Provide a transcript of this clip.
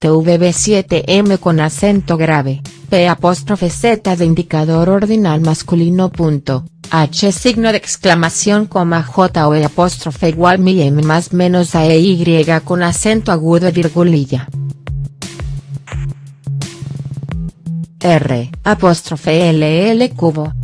TVB7M con acento grave, P Z de indicador ordinal masculino punto, H signo de exclamación coma J o E apóstrofe igual mi M más menos A E Y con acento agudo y virgulilla. R apóstrofe L L cubo